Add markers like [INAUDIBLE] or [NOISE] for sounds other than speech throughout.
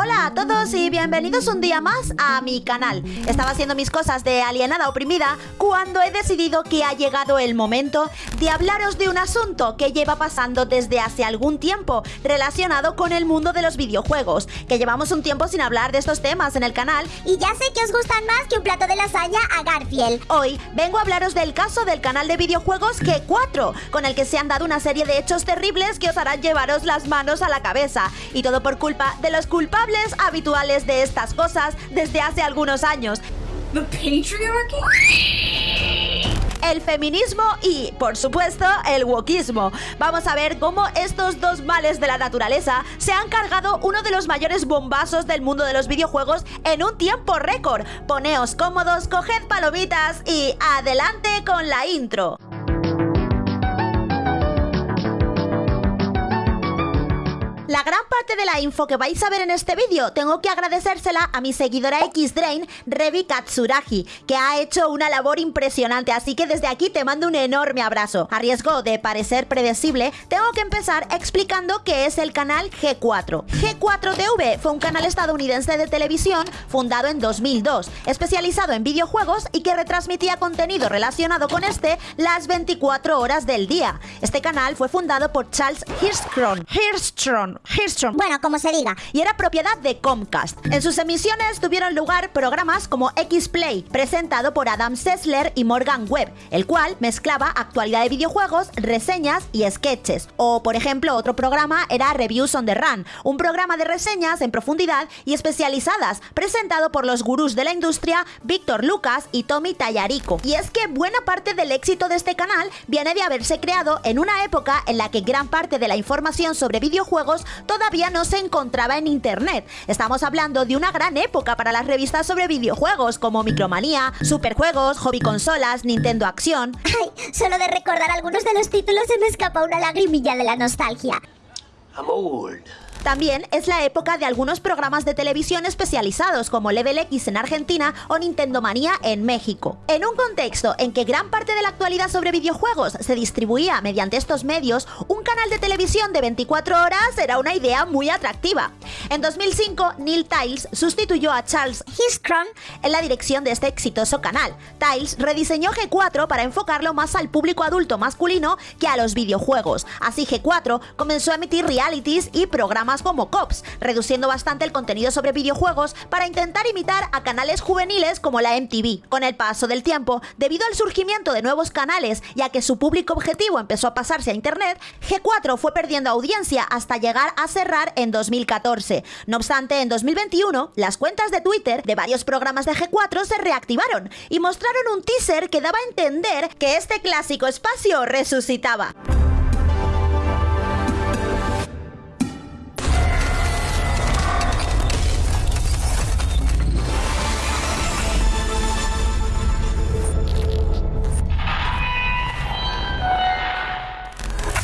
Hola a todos y bienvenidos un día más a mi canal. Estaba haciendo mis cosas de alienada oprimida cuando he decidido que ha llegado el momento de hablaros de un asunto que lleva pasando desde hace algún tiempo relacionado con el mundo de los videojuegos, que llevamos un tiempo sin hablar de estos temas en el canal y ya sé que os gustan más que un plato de lasaña a Garfield. Hoy vengo a hablaros del caso del canal de videojuegos G4, con el que se han dado una serie de hechos terribles que os harán llevaros las manos a la cabeza, y todo por culpa de los culpables habituales de estas cosas desde hace algunos años. El feminismo y, por supuesto, el wokismo. Vamos a ver cómo estos dos males de la naturaleza se han cargado uno de los mayores bombazos del mundo de los videojuegos en un tiempo récord. Poneos cómodos, coged palomitas y adelante con la intro. La gran parte de la info que vais a ver en este vídeo tengo que agradecérsela a mi seguidora Xdrain, Revi Katsuragi, que ha hecho una labor impresionante, así que desde aquí te mando un enorme abrazo. A riesgo de parecer predecible, tengo que empezar explicando qué es el canal G4. G4TV fue un canal estadounidense de televisión fundado en 2002, especializado en videojuegos y que retransmitía contenido relacionado con este las 24 horas del día. Este canal fue fundado por Charles Bueno, como se diga. Y era propiedad de Comcast. En sus emisiones tuvieron lugar programas como X-Play, presentado por Adam Sessler y Morgan Webb, el cual mezclaba actualidad de videojuegos, reseñas y sketches. O, por ejemplo, otro programa era Reviews on the Run, un programa de reseñas en profundidad y especializadas, presentado por los gurús de la industria Víctor Lucas y Tommy Tallarico. Y es que buena parte del éxito de este canal viene de haberse creado en una época en la que gran parte de la información sobre videojuegos todavía no se encontraba en internet. Estamos hablando de una gran época para las revistas sobre videojuegos como Micromanía, Superjuegos, Hobby Consolas, Nintendo Acción. Ay, solo de recordar algunos de los títulos se me escapa una lagrimilla de la nostalgia. También es la época de algunos programas de televisión especializados como Level X en Argentina o Nintendo Manía en México. En un contexto en que gran parte de la actualidad sobre videojuegos se distribuía mediante estos medios, un canal de televisión de 24 horas era una idea muy atractiva. En 2005, Neil Tiles sustituyó a Charles Hiskron en la dirección de este exitoso canal. Tiles rediseñó G4 para enfocarlo más al público adulto masculino que a los videojuegos. Así G4 comenzó a emitir realities y programas más como Cops, reduciendo bastante el contenido sobre videojuegos para intentar imitar a canales juveniles como la MTV. Con el paso del tiempo, debido al surgimiento de nuevos canales y a que su público objetivo empezó a pasarse a Internet, G4 fue perdiendo audiencia hasta llegar a cerrar en 2014. No obstante, en 2021, las cuentas de Twitter de varios programas de G4 se reactivaron y mostraron un teaser que daba a entender que este clásico espacio resucitaba.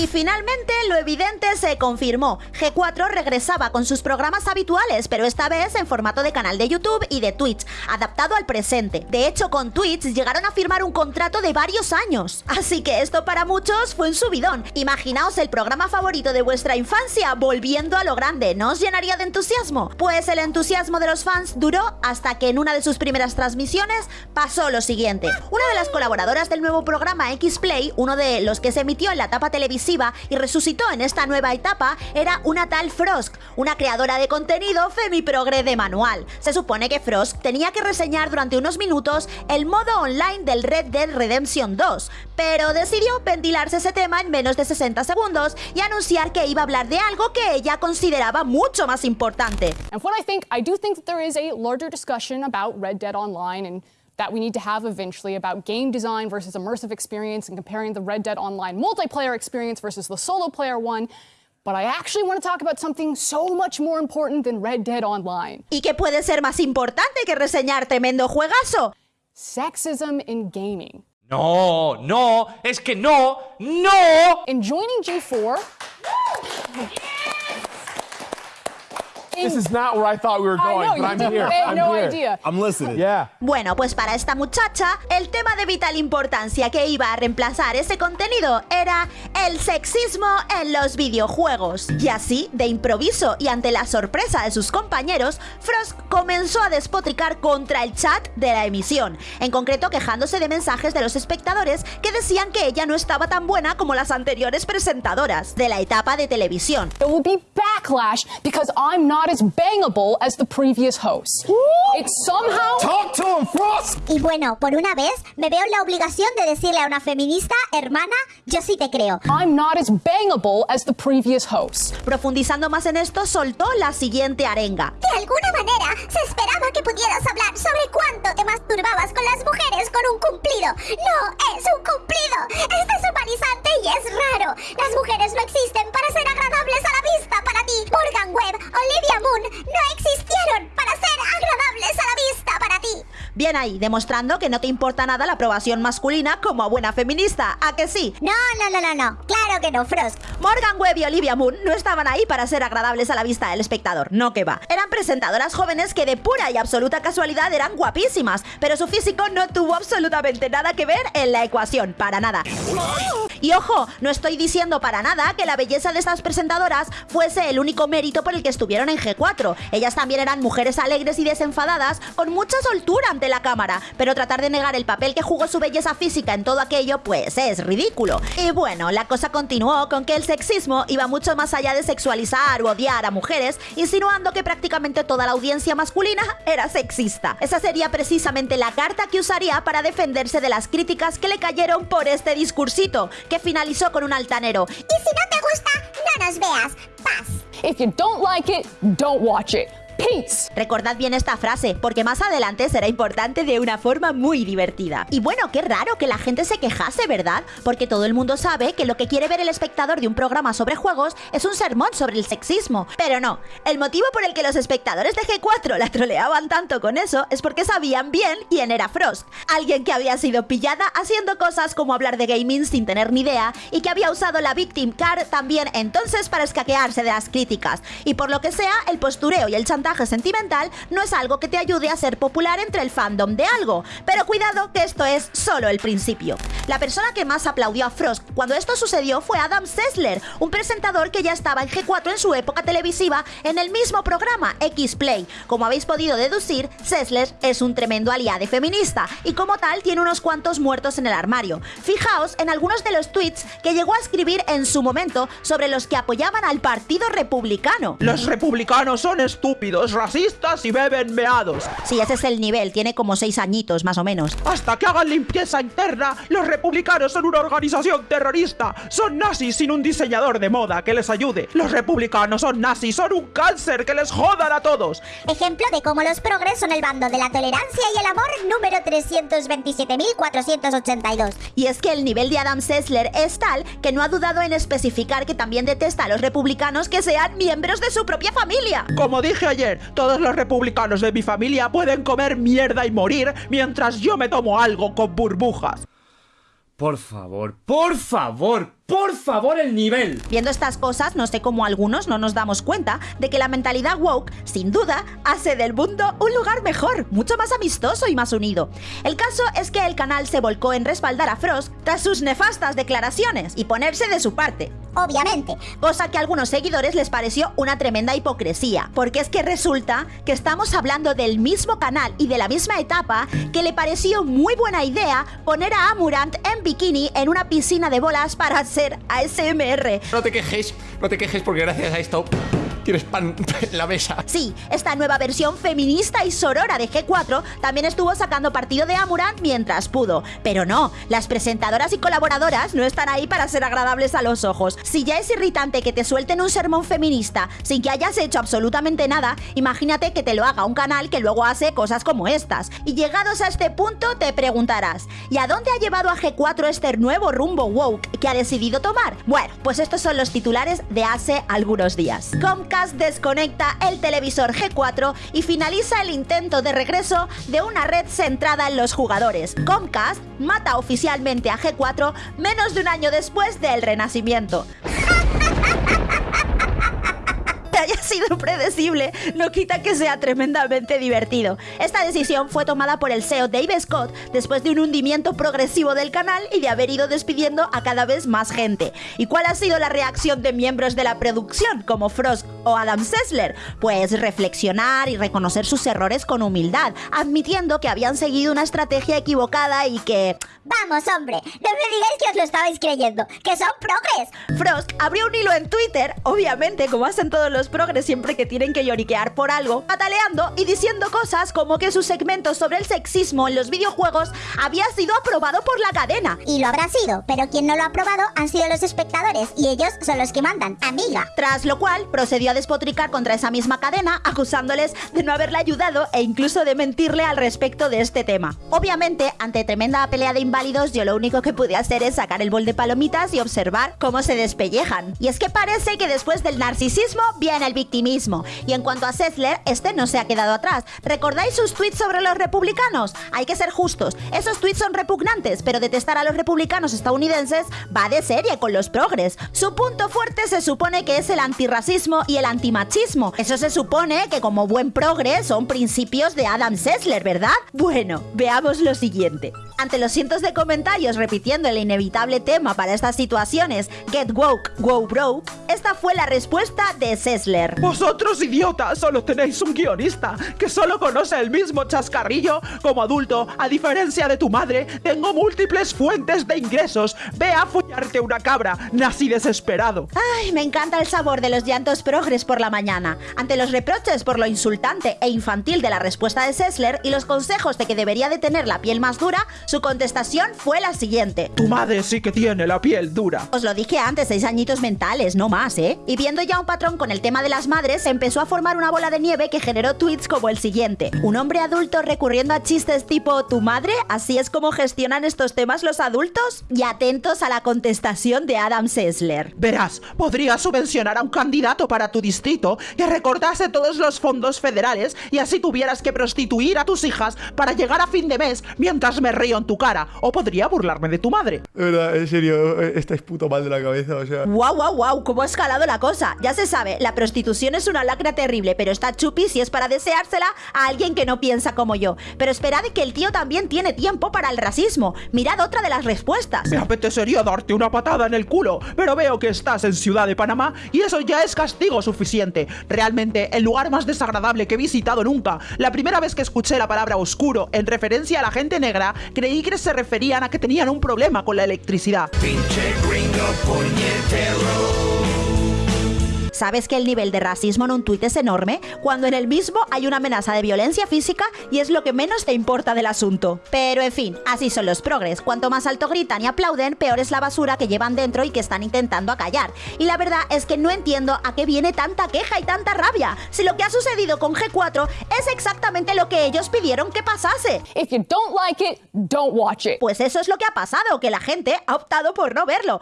Y finalmente lo evidente se confirmó. G4 regresaba con sus programas habituales, pero esta vez en formato de canal de YouTube y de Twitch, adaptado al presente. De hecho, con Twitch llegaron a firmar un contrato de varios años. [LAUGHS] Así que esto para muchos fue un subidón. Imaginaos el programa favorito de vuestra infancia volviendo a lo grande. ¿No os llenaría de entusiasmo? Pues el entusiasmo de los fans duró hasta que en una de sus primeras transmisiones pasó lo siguiente. Una de las colaboradoras del nuevo programa X-Play, uno de los que se emitió en la etapa televisiva y resucitó en esta nueva etapa era una tal Frosk, una creadora de contenido femi-progre de manual. Se supone que Frosk tenía que reseñar durante unos minutos el modo online del Red Dead Redemption 2, pero decidió ventilarse ese tema en menos de 60 segundos y anunciar que iba a hablar de algo que ella consideraba mucho más importante. And what I think, I do think that there is a larger discussion about Red Dead Online and that we need to have eventually about game design versus immersive experience and comparing the Red Dead Online multiplayer experience versus the solo player one. But I actually want to talk about something so much more important than Red Dead Online. ¿Y qué puede ser más importante que reseñar tremendo juegazo? Sexism in gaming. No, no, es que no, no. In joining G4, Bueno, pues para esta muchacha, el tema de vital importancia que iba a reemplazar ese contenido era el sexismo en los videojuegos. Y así, de improviso y ante la sorpresa de sus compañeros, Frost comenzó a despotricar contra el chat de la emisión, en concreto quejándose de mensajes de los espectadores que decían que ella no estaba tan buena como las anteriores presentadoras de la etapa de televisión. There will be backlash because I'm not as bangable as the previous host. It's somehow. Talk to him, Frost! Y bueno, por una vez me veo en la obligación de decirle a una feminista, hermana, yo sí te creo. I'm not as bangable as the previous host. Profundizando más en esto, soltó la siguiente arenga. De alguna manera, se esperaba que pudieras hablar sobre cuánto te masturbabas con las mujeres con un cumplido. No es un cumplido. Es deshumanizante y es raro. Las mujeres no existen para ser agradables a la Bien ahí, demostrando que no te importa nada la aprobación masculina como buena feminista, ¿a que sí? No, no, no, no, no. Claro que no, Frost. Morgan Webb y Olivia Moon no estaban ahí para ser agradables a la vista del espectador, no que va. Eran presentadoras jóvenes que de pura y absoluta casualidad eran guapísimas, pero su físico no tuvo absolutamente nada que ver en la ecuación, para nada. Y ojo, no estoy diciendo para nada que la belleza de estas presentadoras fuese el único mérito por el que estuvieron en G4. Ellas también eran mujeres alegres y desenfadadas, con mucha soltura ante la cámara, pero tratar de negar el papel que jugó su belleza física en todo aquello, pues es ridículo. Y bueno, la cosa continuó con que el sexismo iba mucho más allá de sexualizar o odiar a mujeres, insinuando que prácticamente toda la audiencia masculina era sexista. Esa sería precisamente la carta que usaría para defenderse de las críticas que le cayeron por este discursito, que finalizó con un altanero. Y si no te gusta, no nos veas. Paz. If you don't like it, don't watch it. Recordad bien esta frase, porque más adelante será importante de una forma muy divertida. Y bueno, qué raro que la gente se quejase, ¿verdad? Porque todo el mundo sabe que lo que quiere ver el espectador de un programa sobre juegos es un sermón sobre el sexismo. Pero no, el motivo por el que los espectadores de G4 la troleaban tanto con eso es porque sabían bien quién era Frost. Alguien que había sido pillada haciendo cosas como hablar de gaming sin tener ni idea y que había usado la Victim Card también entonces para escaquearse de las críticas. Y por lo que sea, el postureo y el chantaje sentimental no es algo que te ayude a ser popular entre el fandom de algo. Pero cuidado que esto es solo el principio. La persona que más aplaudió a Frost cuando esto sucedió fue Adam Sessler, un presentador que ya estaba en G4 en su época televisiva en el mismo programa X-Play. Como habéis podido deducir, Sessler es un tremendo aliado feminista y como tal tiene unos cuantos muertos en el armario. Fijaos en algunos de los tweets que llegó a escribir en su momento sobre los que apoyaban al Partido Republicano. Los republicanos son estúpidos, racistas y beben meados. Sí, ese es el nivel, tiene como seis añitos más o menos. Hasta que hagan limpieza interna, los republicanos son una organización terrorista. Son nazis sin un diseñador de moda que les ayude. Los republicanos son nazis, son un cáncer que les jodan a todos. Ejemplo de cómo los progres son el bando de la tolerancia y el amor número 327.482. Y es que el nivel de Adam Sessler es tal que no ha dudado en especificar que también detesta a los republicanos que sean miembros de su propia familia. Como dije ayer, todos los republicanos de mi familia pueden comer mierda y morir mientras yo me tomo algo con burbujas. Por favor, por favor, por favor el nivel. Viendo estas cosas, no sé cómo algunos no nos damos cuenta de que la mentalidad woke, sin duda, hace del mundo un lugar mejor, mucho más amistoso y más unido. El caso es que el canal se volcó en respaldar a Frost tras sus nefastas declaraciones y ponerse de su parte. Obviamente. Cosa que a algunos seguidores les pareció una tremenda hipocresía, porque es que resulta que estamos hablando del mismo canal y de la misma etapa que le pareció muy buena idea poner a Amurant en bikini en una piscina de bolas para hacer ASMR. No te quejes, no te quejes porque gracias a esto tienes pan la mesa. Sí, esta nueva versión feminista y sorora de G4 también estuvo sacando partido de Amurant mientras pudo. Pero no, las presentadoras y colaboradoras no están ahí para ser agradables a los ojos. Si ya es irritante que te suelten un sermón feminista sin que hayas hecho absolutamente nada, imagínate que te lo haga un canal que luego hace cosas como estas. Y llegados a este punto te preguntarás, ¿y a dónde ha llevado a G4 este nuevo rumbo woke que ha decidido tomar? Bueno, pues estos son los titulares de hace algunos días. Comcast desconecta el televisor G4 y finaliza el intento de regreso de una red centrada en los jugadores. Comcast mata oficialmente a G4 menos de un año después del renacimiento. [LAUGHS] haya sido predecible no quita que sea tremendamente divertido. Esta decisión fue tomada por el SEO Dave Scott después de un hundimiento progresivo del canal y de haber ido despidiendo a cada vez más gente. ¿Y cuál ha sido la reacción de miembros de la producción, como Frost o Adam Sessler? Pues reflexionar y reconocer sus errores con humildad, admitiendo que habían seguido una estrategia equivocada y que... Vamos, hombre, no me digáis que os lo estabais creyendo, que son progres. Frost abrió un hilo en Twitter, obviamente, como hacen todos los progres siempre que tienen que lloriquear por algo, pataleando y diciendo cosas como que su segmento sobre el sexismo en los videojuegos había sido aprobado por la cadena. Y lo habrá sido, pero quien no lo ha aprobado han sido los espectadores y ellos son los que mandan, amiga. Tras lo cual procedió despotricar contra esa misma cadena, acusándoles de no haberle ayudado e incluso de mentirle al respecto de este tema. Obviamente, ante tremenda pelea de inválidos, yo lo único que pude hacer es sacar el bol de palomitas y observar cómo se despellejan. Y es que parece que después del narcisismo viene el victimismo. Y en cuanto a Sessler, este no se ha quedado atrás. ¿Recordáis sus tweets sobre los republicanos? Hay que ser justos. Esos tweets son repugnantes, pero detestar a los republicanos estadounidenses va de serie con los progres. Su punto fuerte se supone que es el antirracismo y el antimachismo. Eso se supone que como buen progre son principios de Adam Sessler, ¿verdad? Bueno, veamos lo siguiente. Ante los cientos de comentarios repitiendo el inevitable tema para estas situaciones, Get Woke, Go Broke, esta fue la respuesta de Sessler. Vosotros, idiotas, solo tenéis un guionista que solo conoce el mismo chascarrillo. Como adulto, a diferencia de tu madre, tengo múltiples fuentes de ingresos. Ve a follarte una cabra, nací desesperado. Ay, me encanta el sabor de los llantos progres por la mañana. Ante los reproches por lo insultante e infantil de la respuesta de Sessler y los consejos de que debería de tener la piel más dura, su contestación fue la siguiente. Tu madre sí que tiene la piel dura. Os lo dije antes, seis añitos mentales, no más, ¿eh? Y viendo ya un patrón con el tema de las madres, empezó a formar una bola de nieve que generó tweets como el siguiente. Un hombre adulto recurriendo a chistes tipo ¿tu madre? ¿Así es como gestionan estos temas los adultos? Y atentos a la contestación de Adam Sessler. Verás, podrías subvencionar a un candidato para tu distrito que recordase todos los fondos federales y así tuvieras que prostituir a tus hijas para llegar a fin de mes mientras me río en tu cara. O podría burlarme de tu madre. Verdad, en serio, eh, estáis puto mal de la cabeza, o sea. ¡Wow, wow, wow! ¿Cómo ha escalado la cosa? Ya se sabe, la prostitución es una lacra terrible, pero está chupi si es para deseársela a alguien que no piensa como yo. Pero esperad que el tío también tiene tiempo para el racismo. Mirad otra de las respuestas. Me apetecería darte una patada en el culo, pero veo que estás en Ciudad de Panamá y eso ya es castigo suficiente. Realmente, el lugar más desagradable que he visitado nunca. La primera vez que escuché la palabra oscuro en referencia a la gente negra, creí que se referían a que tenían un problema con la electricidad. ¿Sabes que el nivel de racismo en un tuit es enorme? Cuando en el mismo hay una amenaza de violencia física y es lo que menos te importa del asunto. Pero en fin, así son los progres. Cuanto más alto gritan y aplauden, peor es la basura que llevan dentro y que están intentando acallar. Y la verdad es que no entiendo a qué viene tanta queja y tanta rabia. Si lo que ha sucedido con G4 es exactamente lo que ellos pidieron que pasase. If you don't like it, don't watch it. Pues eso es lo que ha pasado, que la gente ha optado por no verlo.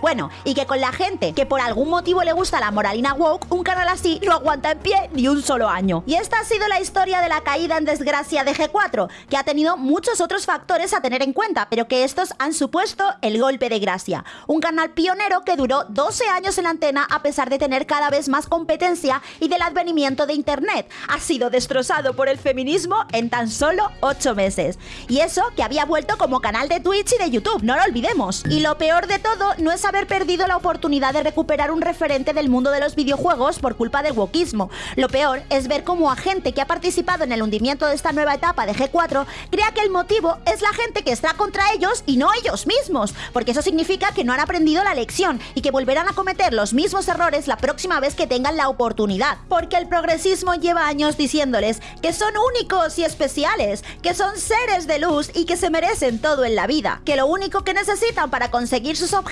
Bueno, y que con la gente que por algún motivo le gusta la moralina woke, un canal así no aguanta en pie ni un solo año. Y esta ha sido la historia de la caída en desgracia de G4, que ha tenido muchos otros factores a tener en cuenta, pero que estos han supuesto el golpe de gracia. Un canal pionero que duró 12 años en la antena a pesar de tener cada vez más competencia y del advenimiento de Internet. Ha sido destrozado por el feminismo en tan solo 8 meses. Y eso que había vuelto como canal de Twitch y de YouTube, no lo olvidemos. Y lo peor de todo no es haber perdido la oportunidad de recuperar un referente del mundo de los videojuegos por culpa del wokismo. Lo peor es ver cómo a gente que ha participado en el hundimiento de esta nueva etapa de G4 crea que el motivo es la gente que está contra ellos y no ellos mismos, porque eso significa que no han aprendido la lección y que volverán a cometer los mismos errores la próxima vez que tengan la oportunidad, porque el progresismo lleva años diciéndoles que son únicos y especiales, que son seres de luz y que se merecen todo en la vida, que lo único que necesitan para conseguir sus objetivos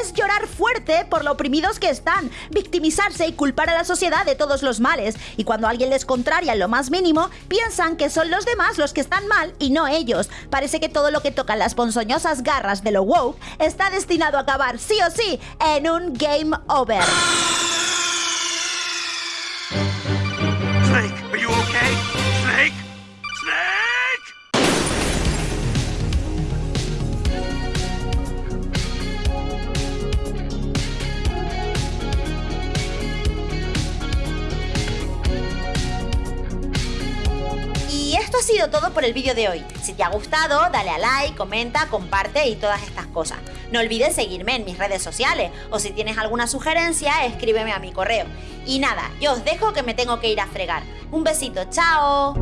es llorar fuerte por lo oprimidos que están, victimizarse y culpar a la sociedad de todos los males, y cuando alguien les contraria lo más mínimo, piensan que son los demás los que están mal y no ellos. Parece que todo lo que tocan las ponzoñosas garras de lo woke está destinado a acabar sí o sí en un game over. Ha sido todo por el vídeo de hoy. Si te ha gustado, dale a like, comenta, comparte y todas estas cosas. No olvides seguirme en mis redes sociales o si tienes alguna sugerencia, escríbeme a mi correo. Y nada, yo os dejo que me tengo que ir a fregar. Un besito, chao.